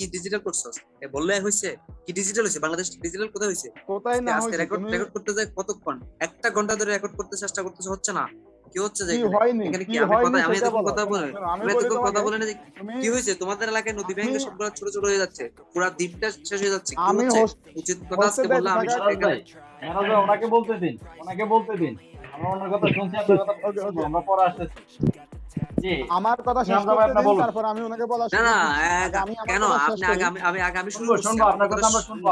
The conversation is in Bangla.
কি ডিজিটাল করছস? এ বললে হইছে কি ডিজিটাল হইছে? বাংলাদেশ ডিজিটাল কোথায় হইছে? কোথায় না আজকে হয়েছে রেকর্ড রেকর্ড করতে যায় কতক্ষণ? একটা ঘণ্টা ধরে রেকর্ড করতে চেষ্টা করতেছে হচ্ছে না? কি হচ্ছে যে এখানে? কি আমি কথা আমি এতক্ষণ কথা বলে আমি এতক্ষণ কথা বলে না কি হয়েছে তোমাদের এলাকায় নদী ভেঙে সবগুলো ছোট ছোট হয়ে যাচ্ছে। পুরো দ্বীপটা শেষ হয়ে যাচ্ছে। কি হচ্ছে? উচিত কথা আজকে বললাম আমি এখানে ওনাকে বলতে দিন। ওনাকে বলতে দিন। আমরা ওনার কথা শুনছি আপনার কথা। আমরা পরে আসতেছি। আমার কথা শেষ করতে দিন তারপর আমি ওনাকে বলা না কেন? আপনি আগে আমি আগে আমি শুনব, শুনব, আপনার কথা আমরা শুনব,